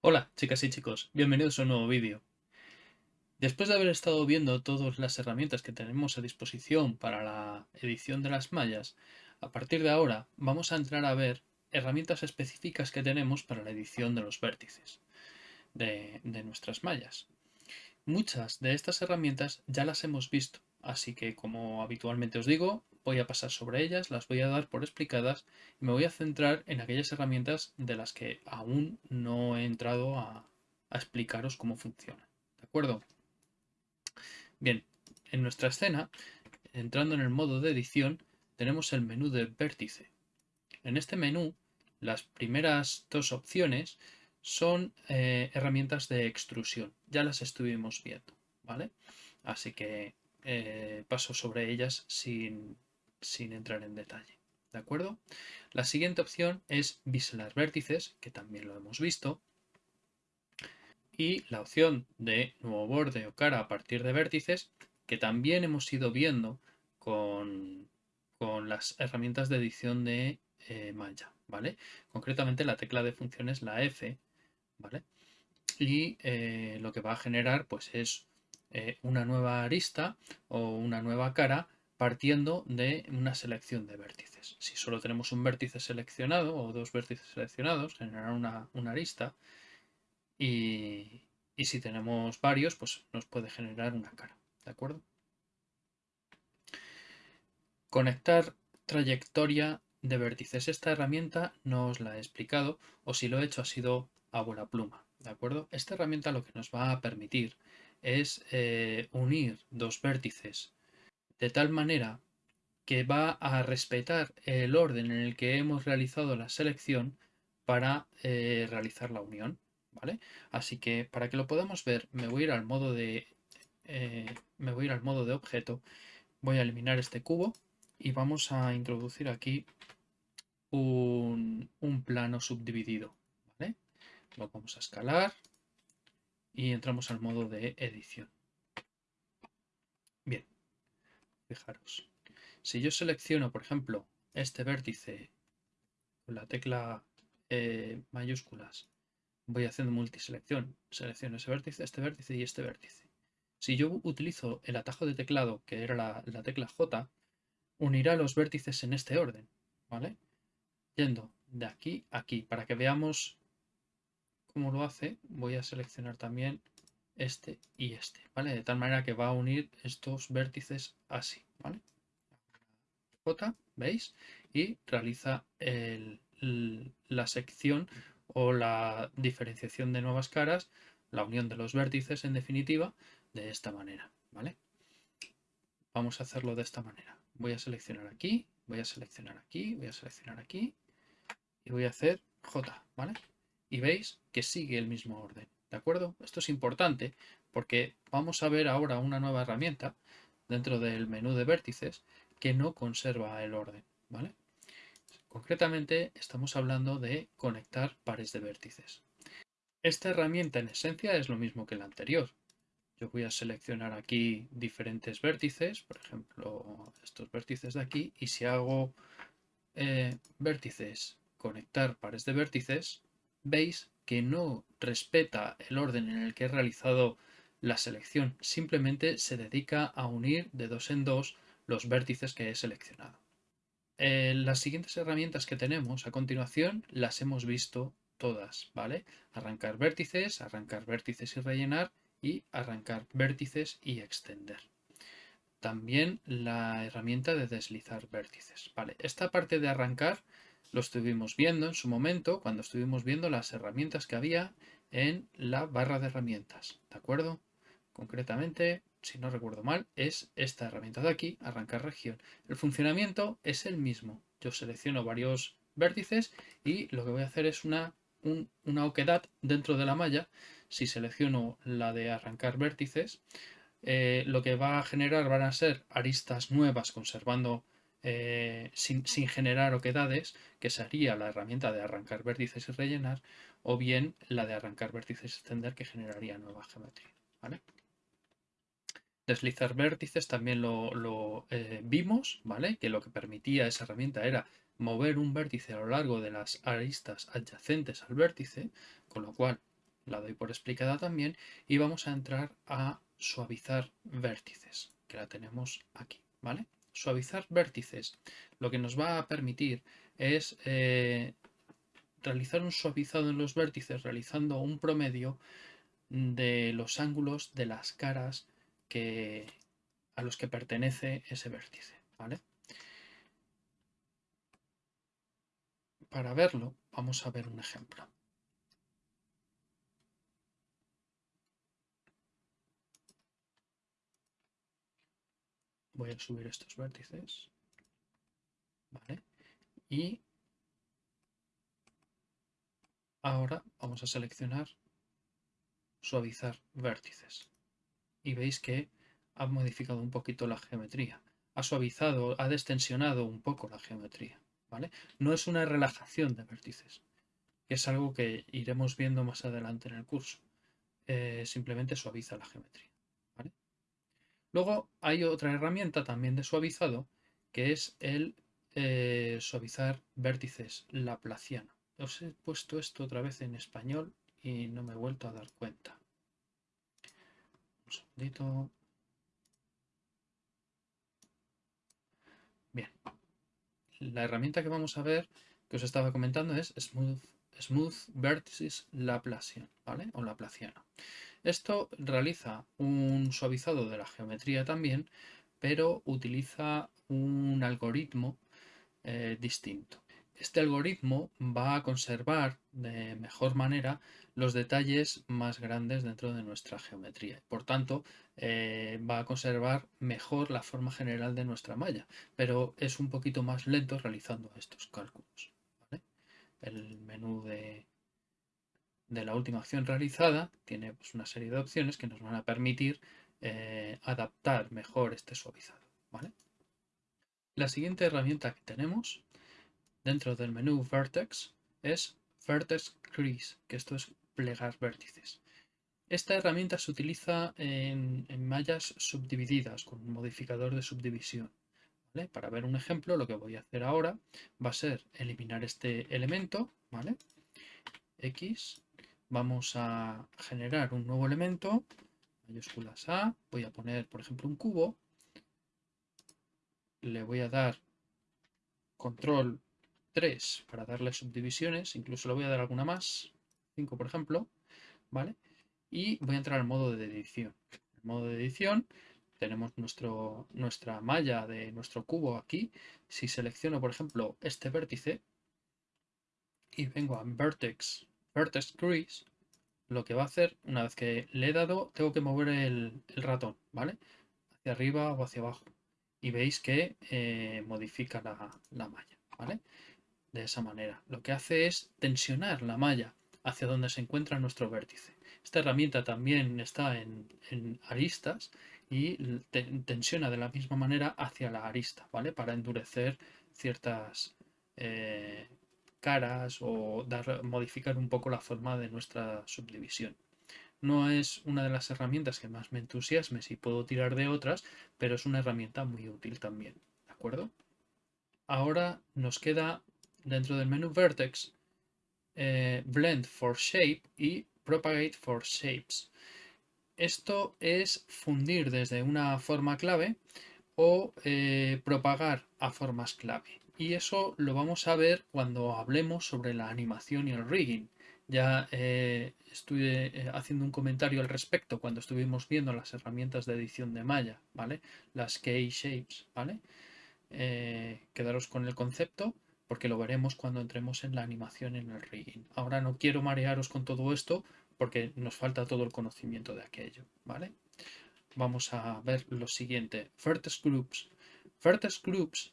Hola chicas y chicos, bienvenidos a un nuevo vídeo. Después de haber estado viendo todas las herramientas que tenemos a disposición para la edición de las mallas, a partir de ahora vamos a entrar a ver herramientas específicas que tenemos para la edición de los vértices de, de nuestras mallas. Muchas de estas herramientas ya las hemos visto, así que como habitualmente os digo, voy a pasar sobre ellas, las voy a dar por explicadas y me voy a centrar en aquellas herramientas de las que aún no he entrado a, explicaros cómo funcionan. ¿De acuerdo? Bien, en nuestra escena, entrando en el modo de edición, tenemos el menú de vértice. En este menú, las primeras dos opciones son eh, herramientas de extrusión. Ya las estuvimos viendo, ¿vale? Así que eh, paso sobre ellas sin, sin entrar en detalle. ¿De acuerdo? La siguiente opción es biselar vértices, que también lo hemos visto. Y la opción de nuevo borde o cara a partir de vértices, que también hemos ido viendo con, las herramientas de edición de eh, malla, ¿vale? Concretamente la tecla de funciones, la F, ¿vale? Y eh, lo que va a generar pues es eh, una nueva arista o una nueva cara partiendo de una selección de vértices. Si solo tenemos un vértice seleccionado o dos vértices seleccionados, generará una, arista. Y, si tenemos varios, pues nos puede generar una cara. ¿De acuerdo? Conectar trayectoria de vértices. Esta herramienta no os la he explicado o si lo he hecho ha sido a buena pluma. ¿De acuerdo? Esta herramienta lo que nos va a permitir es eh, unir dos vértices de tal manera que va a respetar el orden en el que hemos realizado la selección para eh, realizar la unión. ¿vale? Así que para que lo podamos ver me voy a ir al modo de eh, me voy a ir al modo de objeto, voy a eliminar este cubo y vamos a introducir aquí un, plano subdividido. Lo vamos a escalar y entramos al modo de edición. Bien, Fijaros, si yo selecciono, por ejemplo, este vértice con la tecla eh, mayúsculas, voy haciendo multiselección, selecciono ese vértice, este vértice y este vértice. Si yo utilizo el atajo de teclado, que era la, la tecla J, unirá los vértices en este orden, ¿vale? Yendo de aquí a aquí, para que veamos cómo lo hace, voy a seleccionar también este y este, ¿vale? De tal manera que va a unir estos vértices así, ¿vale? J, ¿veis? Y realiza la sección o la diferenciación de nuevas caras, la unión de los vértices en definitiva, de esta manera, ¿vale? Vamos a hacerlo de esta manera. Voy a seleccionar aquí, voy a seleccionar aquí, voy a seleccionar aquí y voy a hacer J, ¿vale? Y veis que sigue el mismo orden. ¿De acuerdo? Esto es importante porque vamos a ver ahora una nueva herramienta dentro del menú de vértices que no conserva el orden, ¿vale? Concretamente estamos hablando de conectar pares de vértices. Esta herramienta en esencia es lo mismo que la anterior. Yo voy a seleccionar aquí diferentes vértices, por ejemplo estos vértices de aquí, y si hago eh, vértices, conectar pares de vértices, veis que no respeta el orden en el que he realizado la selección, simplemente se dedica a unir de dos en dos los vértices que he seleccionado. Eh, las siguientes herramientas que tenemos a continuación las hemos visto todas, ¿vale? Arrancar vértices, arrancar vértices y rellenar y arrancar vértices y extender. También la herramienta de deslizar vértices, ¿vale? Esta parte de arrancar lo estuvimos viendo en su momento cuando estuvimos viendo las herramientas que había en la barra de herramientas, ¿de acuerdo? Concretamente, si no recuerdo mal, es esta herramienta de aquí, arrancar región. El funcionamiento es el mismo. Yo selecciono varios vértices y lo que voy a hacer es una, una oquedad dentro de la malla. Si selecciono la de arrancar vértices, eh, lo que va a generar van a ser aristas nuevas conservando eh, sin, generar oquedades, que sería la herramienta de arrancar vértices y rellenar, o bien la de arrancar vértices y extender, que generaría nueva geometría. Deslizar vértices también lo, eh, vimos, ¿vale? Que lo que permitía esa herramienta era mover un vértice a lo largo de las aristas adyacentes al vértice, con lo cual la doy por explicada también, y vamos a entrar a suavizar vértices, que la tenemos aquí, ¿vale? Suavizar vértices lo que nos va a permitir es eh, realizar un suavizado en los vértices, realizando un promedio de los ángulos de las caras que, a los que pertenece ese vértice, ¿vale? Para verlo, vamos a ver un ejemplo. Voy a subir estos vértices. ¿Vale? Y ahora vamos a seleccionar suavizar vértices. Y veis que ha modificado un poquito la geometría. Ha suavizado, ha destensionado un poco la geometría. ¿vale? No es una relajación de vértices, que es algo que iremos viendo más adelante en el curso. Eh, simplemente suaviza la geometría. Luego hay otra herramienta también de suavizado, que es el eh, suavizar vértices laplaciano. Os he puesto esto otra vez en español y no me he vuelto a dar cuenta. Un segundito. Bien. La herramienta que vamos a ver, que os estaba comentando, es Smooth, Smooth Vertices Laplacian, ¿vale? O Laplaciano. Esto realiza un suavizado de la geometría también, pero utiliza un algoritmo eh, distinto. Este algoritmo va a conservar de mejor manera los detalles más grandes dentro de nuestra geometría. Por tanto, eh, va a conservar mejor la forma general de nuestra malla, pero es un poquito más lento realizando estos cálculos. El menú de, de, la última acción realizada tiene pues, una serie de opciones que nos van a permitir eh, adaptar mejor este suavizado. La siguiente herramienta que tenemos dentro del menú Vertex es Vertex Crease, que esto es plegar vértices. Esta herramienta se utiliza en, mallas subdivididas con un modificador de subdivisión. Para ver un ejemplo, lo que voy a hacer ahora va a ser eliminar este elemento, ¿vale? X, vamos a generar un nuevo elemento, mayúsculas A, voy a poner, por ejemplo, un cubo, le voy a dar control 3 para darle subdivisiones, incluso le voy a dar alguna más, 5 por ejemplo, ¿vale? Y voy a entrar al modo de edición. En el modo de edición tenemos nuestro, nuestra malla de nuestro cubo aquí. Si selecciono, por ejemplo, este vértice y vengo a Vertex, Vertex Crease, lo que va a hacer, una vez que le he dado, tengo que mover el, ratón, ¿vale? Hacia arriba o hacia abajo. Y veis que eh, modifica la, la malla, ¿vale? de esa manera. Lo que hace es tensionar la malla hacia donde se encuentra nuestro vértice. Esta herramienta también está en, aristas y tensiona de la misma manera hacia la arista, ¿vale? Para endurecer ciertas eh, caras o modificar un poco la forma de nuestra subdivisión. No es una de las herramientas que más me entusiasme si puedo tirar de otras, pero es una herramienta muy útil también, ¿de acuerdo? Ahora nos queda dentro del menú Vertex, eh, Blend for Shape y Propagate for Shapes. Esto es fundir desde una forma clave o eh, propagar a formas clave. Y eso lo vamos a ver cuando hablemos sobre la animación y el rigging. Ya eh, estuve haciendo un comentario al respecto cuando estuvimos viendo las herramientas de edición de malla, ¿vale? Las key shapes, ¿vale? quedaros con el concepto porque lo veremos cuando entremos en la animación en el rigging. Ahora no quiero marearos con todo esto porque nos falta todo el conocimiento de aquello, ¿vale? Vamos a ver lo siguiente. Vertex Groups. Vertex Groups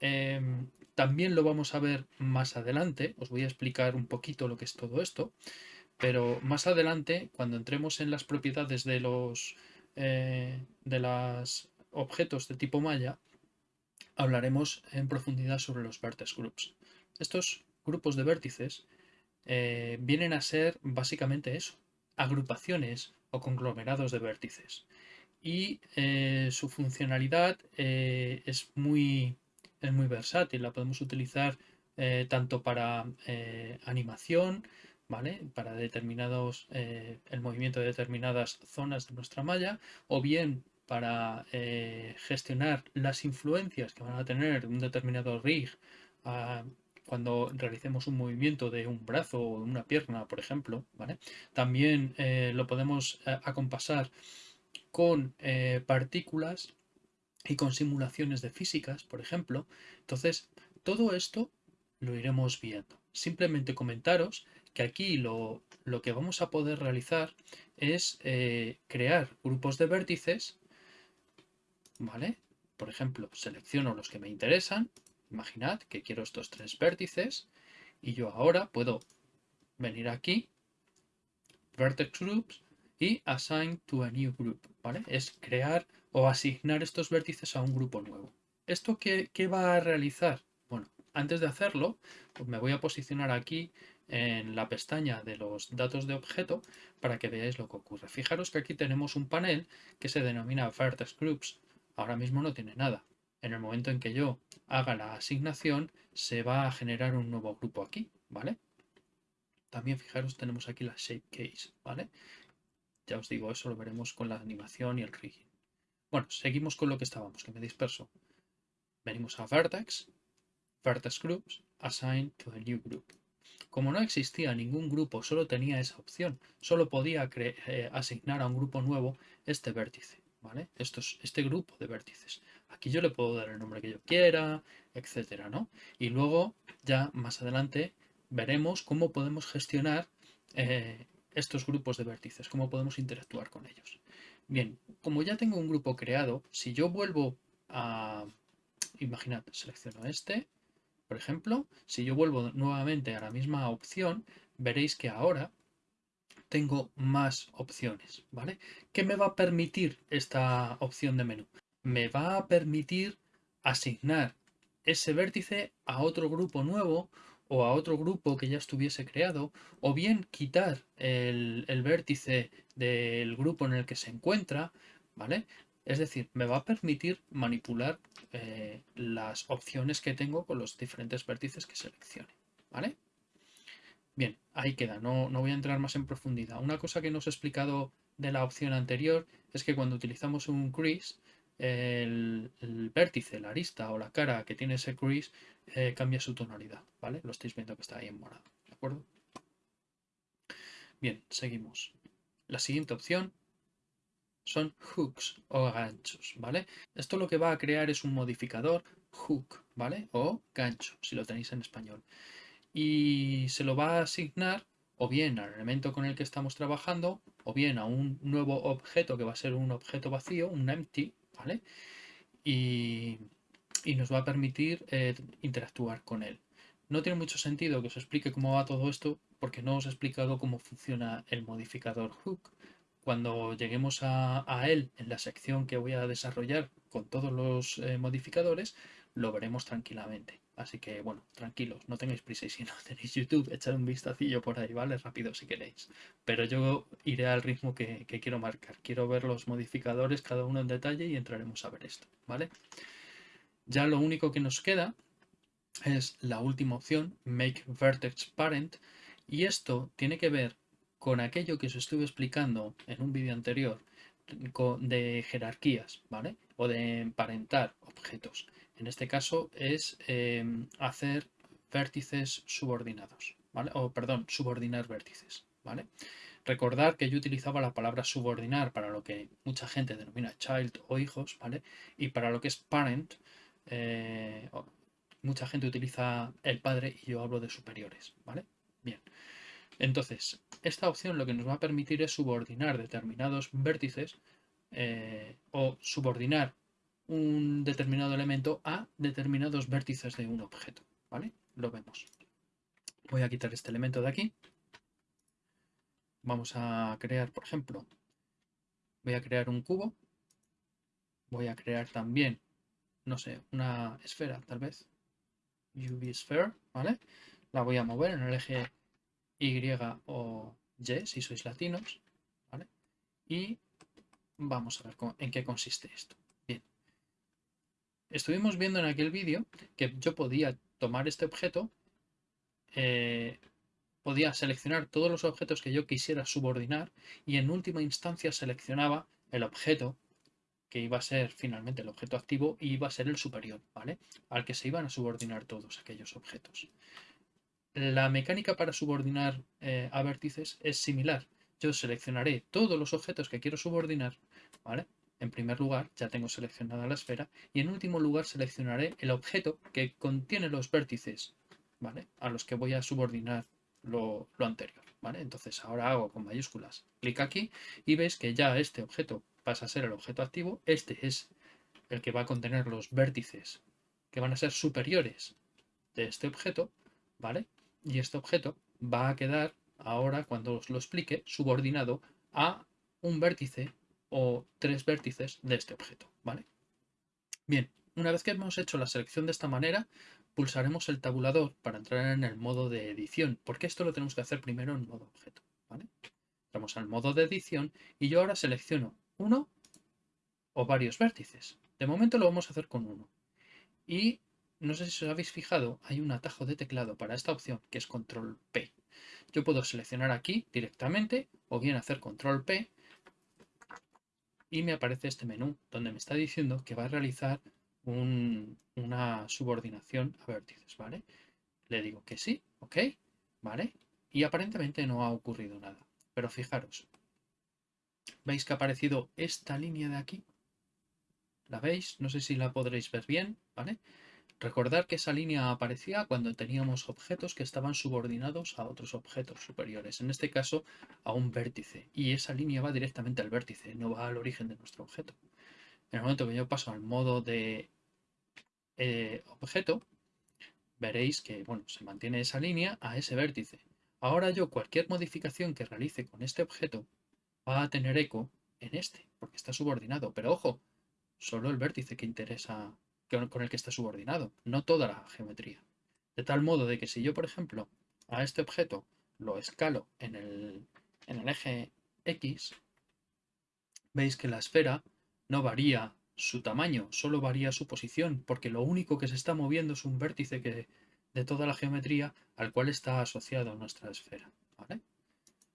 em, también lo vamos a ver más adelante. Os voy a explicar un poquito lo que es todo esto. Pero más adelante, cuando entremos en las propiedades de los eh, de objetos de tipo malla, hablaremos en profundidad sobre los vertex groups. Estos grupos de vértices eh, vienen a ser básicamente eso, agrupaciones o conglomerados de vértices. y eh, su funcionalidad es, muy, es muy versátil. La podemos utilizar eh, tanto para animación, ¿vale? Para determinados, el movimiento de determinadas zonas de nuestra malla, o bien para gestionar las influencias que van a tener un determinado rig ah, cuando realicemos un movimiento de un brazo o una pierna, por ejemplo, ¿vale? También lo podemos acompasar con eh, partículas y con simulaciones de físicas, por ejemplo. Entonces, todo esto lo iremos viendo. Simplemente comentaros que aquí lo, que vamos a poder realizar es eh, crear grupos de vértices, ¿vale? Por ejemplo, selecciono los que me interesan. Imaginad que quiero estos tres vértices y yo ahora puedo venir aquí, Vertex Groups, y assign to a new group, Es crear o asignar estos vértices a un grupo nuevo. ¿Esto qué, va a realizar? Bueno, antes de hacerlo, pues me voy a posicionar aquí en la pestaña de los datos de objeto para que veáis lo que ocurre. Fijaros que aquí tenemos un panel que se denomina Vertex Groups. Ahora mismo no tiene nada. En el momento en que yo haga la asignación, se va a generar un nuevo grupo aquí, ¿vale? También fijaros, tenemos aquí la shape case, ¿vale? Ya os digo, eso lo veremos con la animación y el rigging. Bueno, seguimos con lo que estábamos, que me disperso. Venimos a Vertex, Vertex Groups, Assign to a New Group. Como no existía ningún grupo, solo tenía esa opción. Solo podía eh, asignar a un grupo nuevo este vértice. ¿vale? Esto es, este grupo de vértices. Aquí yo le puedo dar el nombre que yo quiera, etcétera, ¿no? Y luego, ya más adelante, veremos cómo podemos gestionar eh, estos grupos de vértices, cómo podemos interactuar con ellos. Bien, como ya tengo un grupo creado, si yo vuelvo a... Imaginad, selecciono este, por ejemplo, si yo vuelvo nuevamente a la misma opción, veréis que ahora tengo más opciones, ¿vale? ¿Qué me va a permitir esta opción de menú? Me va a permitir asignar ese vértice a otro grupo nuevo o a otro grupo que ya estuviese creado, o bien quitar el, vértice del grupo en el que se encuentra, ¿vale? Es decir, me va a permitir manipular eh, las opciones que tengo con los diferentes vértices que seleccione, ¿vale? Bien, ahí queda, no, no voy a entrar más en profundidad. Una cosa que no os he explicado de la opción anterior es que cuando utilizamos un crease, el, vértice, la arista o la cara que tiene ese crease eh, cambia su tonalidad, ¿vale? Lo estáis viendo que está ahí en morado, ¿de acuerdo? Bien, seguimos. La siguiente opción son hooks o ganchos, ¿vale? Esto lo que va a crear es un modificador hook, ¿vale? O gancho, si lo tenéis en español. Y se lo va a asignar o bien al elemento con el que estamos trabajando, o bien a un nuevo objeto que va a ser un objeto vacío, un empty, Y, nos va a permitir eh, interactuar con él. No tiene mucho sentido que os explique cómo va todo esto porque no os he explicado cómo funciona el modificador hook. Cuando lleguemos a, él en la sección que voy a desarrollar con todos los eh, modificadores, lo veremos tranquilamente. Así que, bueno, tranquilos, no tengáis prisa y si no tenéis YouTube, echad un vistacillo por ahí, ¿vale? Rápido si queréis. Pero yo iré al ritmo que, quiero marcar. Quiero ver los modificadores, cada uno en detalle y entraremos a ver esto, ¿vale? Ya lo único que nos queda es la última opción, Make Vertex Parent, y esto tiene que ver con aquello que os estuve explicando en un vídeo anterior de jerarquías, ¿vale? O de emparentar objetos. En este caso es em, hacer vértices subordinados, ¿vale? O perdón, subordinar vértices, ¿vale? Recordar que yo utilizaba la palabra subordinar para lo que mucha gente denomina child o hijos, ¿vale? Y para lo que es parent, eh, mucha gente utiliza el padre y yo hablo de superiores, ¿vale? Bien. Entonces, esta opción lo que nos va a permitir es subordinar determinados vértices eh, o subordinar un determinado elemento a determinados vértices de un objeto, ¿vale? Lo vemos. Voy a quitar este elemento de aquí. Vamos a crear, por ejemplo, voy a crear un cubo. Voy a crear también, no sé, una esfera, tal vez. UV sphere, ¿vale? La voy a mover en el eje Y o Y, si sois latinos, ¿vale? Y vamos a ver en qué consiste esto. Estuvimos viendo en aquel vídeo que yo podía tomar este objeto, eh, podía seleccionar todos los objetos que yo quisiera subordinar y en última instancia seleccionaba el objeto que iba a ser finalmente el objeto activo y iba a ser el superior, ¿vale? Al que se iban a subordinar todos aquellos objetos. La mecánica para subordinar eh, a vértices es similar. Yo seleccionaré todos los objetos que quiero subordinar, ¿vale? En primer lugar, ya tengo seleccionada la esfera y en último lugar seleccionaré el objeto que contiene los vértices, ¿vale? A los que voy a subordinar lo, lo anterior, ¿vale? Entonces ahora hago con mayúsculas, clic aquí y ves que ya este objeto pasa a ser el objeto activo, este es el que va a contener los vértices que van a ser superiores de este objeto, ¿vale? Y este objeto va a quedar ahora, cuando os lo explique, subordinado a un vértice o tres vértices de este objeto, ¿vale? Bien, una vez que hemos hecho la selección de esta manera, pulsaremos el tabulador para entrar en el modo de edición, porque esto lo tenemos que hacer primero en modo objeto, ¿vale? Entramos al modo de edición y yo ahora selecciono uno o varios vértices. De momento lo vamos a hacer con uno. Y no sé si os habéis fijado, hay un atajo de teclado para esta opción que es control P. Yo puedo seleccionar aquí directamente o bien hacer control P y me aparece este menú donde me está diciendo que va a realizar una subordinación a vértices, ¿vale? Le digo que sí, ok, ¿vale? Y aparentemente no ha ocurrido nada. Pero fijaros, ¿Veis que ha aparecido esta línea de aquí? ¿La veis? No sé si la podréis ver bien, ¿vale? Recordar que esa línea aparecía cuando teníamos objetos que estaban subordinados a otros objetos superiores, en este caso a un vértice, y esa línea va directamente al vértice, no va al origen de nuestro objeto. En el momento que yo paso al modo de eh, objeto, veréis que bueno, se mantiene esa línea a ese vértice. Ahora yo cualquier modificación que realice con este objeto va a tener eco en este, porque está subordinado. Pero ojo, solo el vértice que interesa con el que está subordinado, no toda la geometría. De tal modo de que si yo, por ejemplo, a este objeto lo escalo en el, en el eje X, veis que la esfera no varía su tamaño, solo varía su posición, porque lo único que se está moviendo es un vértice de toda la geometría al cual está asociado nuestra esfera.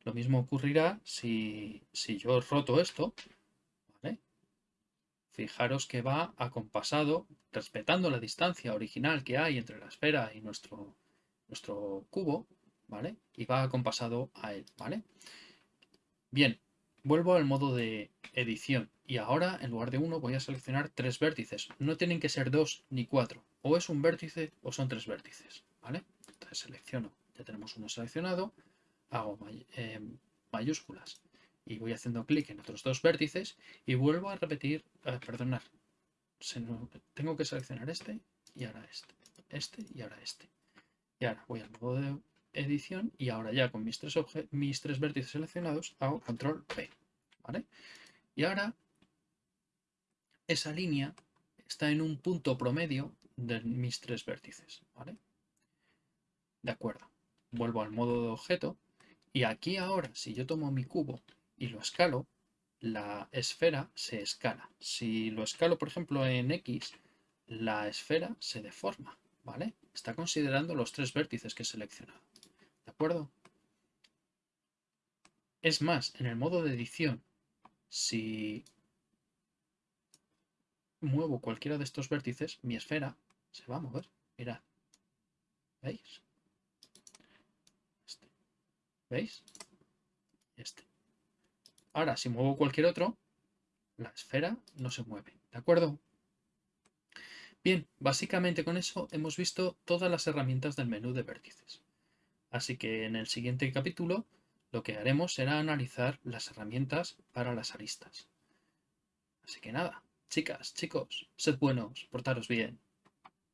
Lo mismo ocurrirá si, yo roto esto, Fijaros que va acompasado, respetando la distancia original que hay entre la esfera y nuestro, nuestro cubo, ¿vale? Y va acompasado a él, ¿vale? Bien, vuelvo al modo de edición y ahora en lugar de uno voy a seleccionar tres vértices. No tienen que ser dos ni cuatro, o es un vértice o son tres vértices, ¿vale? Entonces selecciono, ya tenemos uno seleccionado, hago eh, mayúsculas y voy haciendo clic en otros dos vértices y vuelvo a repetir, eh, tengo que seleccionar este y ahora este, este y ahora este. Y ahora voy al modo de edición y ahora ya con mis tres, mis tres vértices seleccionados hago control P, ¿vale? Y ahora esa línea está en un punto promedio de mis tres vértices, ¿vale? De acuerdo. Vuelvo al modo de objeto y aquí ahora, si yo tomo mi cubo y lo escalo, la esfera se escala. Si lo escalo, por ejemplo, en X, la esfera se deforma, ¿vale? Está considerando los tres vértices que he seleccionado. ¿De acuerdo? Es más, en el modo de edición, si muevo cualquiera de estos vértices, mi esfera se va a mover. Mirad. ¿Veis? ¿Veis? Este. Ahora, si muevo cualquier otro, la esfera no se mueve. ¿De acuerdo? Bien, básicamente con eso hemos visto todas las herramientas del menú de vértices. Así que en el siguiente capítulo lo que haremos será analizar las herramientas para las aristas. Así que nada, chicas, chicos, sed buenos, portaros bien.